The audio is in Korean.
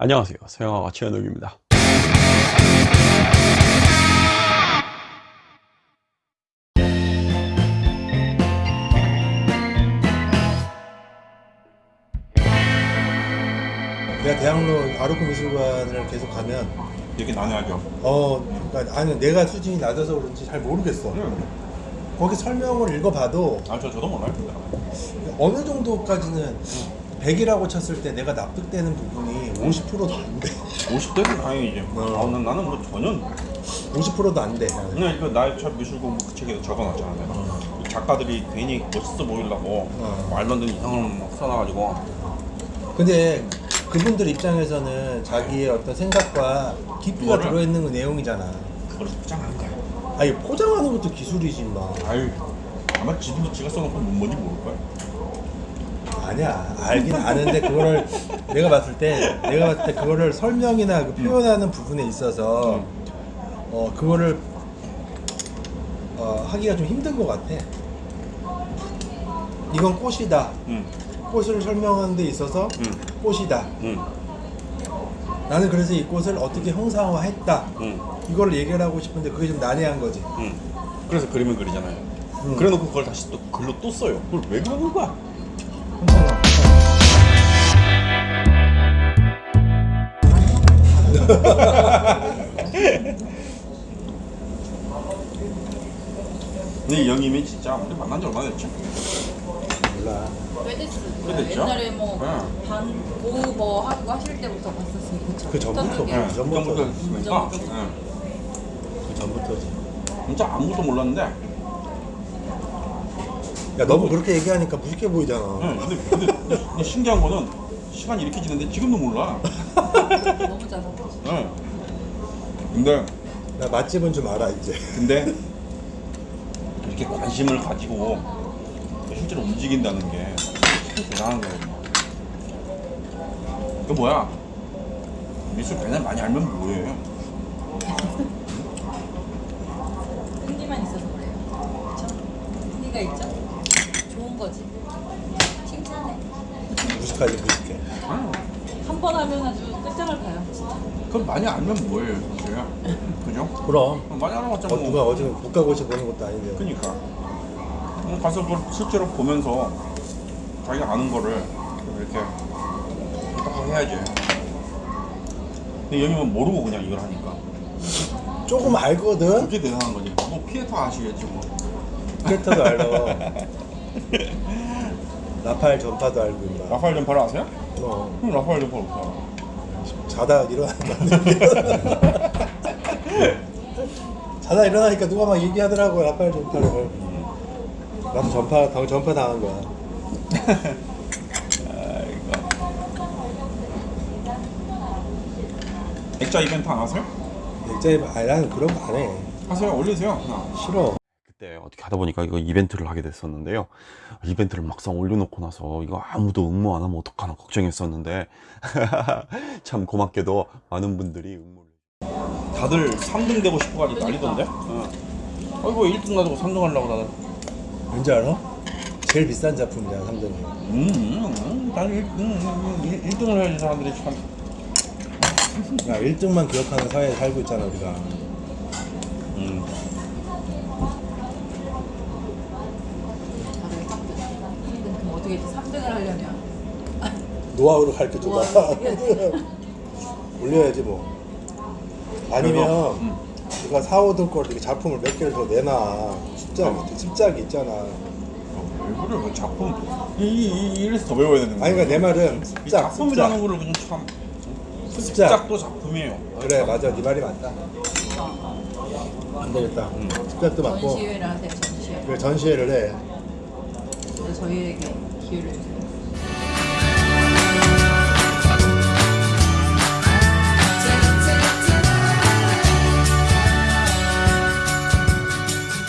안녕하세요 서영아가 최현욱입니다 내가 대학로 아르코 미술관을 계속 가면 되게 난해하죠. 어 그러니까 아니 내가 수준이 낮아서 그런지 잘 모르겠어. 거기 설명을 읽어봐도 아, 저, 저도 몰라요. 어느 정도까지는 100이라고 쳤을 때 내가 납득되는 부분이 50%도 안 돼. 50대는 다행이지. 어. 아, 난, 나는 뭐 전혀. 50%도 안 돼. 그냥 이거 나의 첫 미술 공부 그 책에도 적어놨잖아. 내가. 이 작가들이 괜히 멋있어 보이려고 어. 말도 안 되는 이상한 막 써놔가지고. 근데 그분들 입장에서는 자기의 어떤 생각과 깊이가 그거를- 들어있는 그 내용이잖아. 그걸 포장한 거야. 아니 포장하는 것도 기술이지 마. 아유, 아마 지도 지가 써놓고 뭔지 모를걸. 아니야 알긴 아는데 그거를 내가 봤을 때 내가 봤을 때 그거를 설명이나 그 표현하는 부분에 있어서 음. 어 그거를 어, 하기가 좀 힘든 것 같아. 이건 꽃이다. 응, 꽃을 설명하는 데 있어서 응, 꽃이다. 응, 나는 그래서 이 꽃을 어떻게 형상화했다. 응, 이걸 얘기를 하고 싶은데 그게 좀 난해한 거지. 응. 그래서 그림을 그리잖아요. 응. 그래놓고 그걸 다시 또 글로 또 써요. 그걸 왜 그러는 거야? 근데 이 형님이 진짜 우리 만난 지 얼마나 됐지? 몰라. 꽤 됐죠? 옛날에 뭐 네. 반뭐 하고 하실 때부터 봤었으니까. 그 전부터 게 네, 전부터. 전부터 했으니까. 전부터. 네. 그 전부터지. 진짜 아무것도 몰랐는데 야 너무 그렇게 얘기하니까 무식해 보이잖아. 응, 근데, 근데, 근데 신기한 거는 시간이 이렇게 지는데 지금도 몰라. 근데 나 맛집은 좀 알아 이제. 근데 이렇게 관심을 가지고 실제로 움직인다는 게참 대단한 거거든요. 그 뭐야? 미술 그냥 많이 알면 뭐해? 흥미만 있어서 그래요. 그렇죠? 흥미가 있죠? 좋은 거지. 칭찬해. 무식하지 무식해. 응. 한번 하면 아주 끝장을 봐요. 그럼 많이 알면 뭐예요, 사실? 그죠? 그럼. 많이 알아봤자 어, 뭐. 누가 어제 국가고시 보는 것도 아닌데. 그니까 음, 가서 그걸 실제로 보면서 자기가 아는 거를 이렇게 딱 해야지 근데 여기는 모르고 그냥 이걸 하니까 조금 알거든. 그게 대단한 거지 뭐 피에터 아시겠지 뭐 캐릭터도 알아. 라파엘 전파도 알고 있나. 라파엘 전파를 아세요? 그럼 그럼 라파엘 전파 알아? 자다 일어나니까. 자다 일어나니까 누가 막 얘기하더라고 라파엘 전파를. 나도 전파 당 전파 당한 거야. 액자 이벤트 안 하세요? 액자에 아니 나는 그런 거 안 해. 하세요 올리세요 그냥 싫어. 그때 어떻게 하다 보니까 이거 이벤트를 하게 됐었는데요 이벤트를 막상 올려놓고 나서 이거 아무도 응모 안 하면 어떡하나 걱정했었는데 참 고맙게도 많은 분들이 응모를 다들 3등 되고 싶어 가지고 난리던데 응. 아이고 1등 놔두고 3등 하려고 나는 왠지 알아? 제일 비싼 작품이야 3등이. 음, 음, 음, 나는 1, 음, 1, 등을 해야지 사람들이 참. 야 1등만 기억하는 사회에 살고 있잖아 우리가. 음. 다들 3등. 그럼 어떻게 했지? 3등을 하려면. 노하우를 가르쳐 줘봐. 노하우 어떻게 해야지? 올려야지 뭐. 아니면 음. 누가 4, 5등 걸 이렇게 작품을 몇 개를 더 내놔. 습작, 어. 습작이 있잖아. 어, 왜 그래? 그 작품. 이, 이, 이, 이래서 더 배워야 되는 거야. 아니 그러니까 내 말은 이 습작, 작품이라는. 거를 그냥 참. 습작. 습작도 작품이에요. 그래 맞아 네 말이 맞다. 어, 안 되겠다. 음. 습작도 어. 맞고 전시회를 하세요. 전시회. 그래 전시회를 해. 저희에게 cute.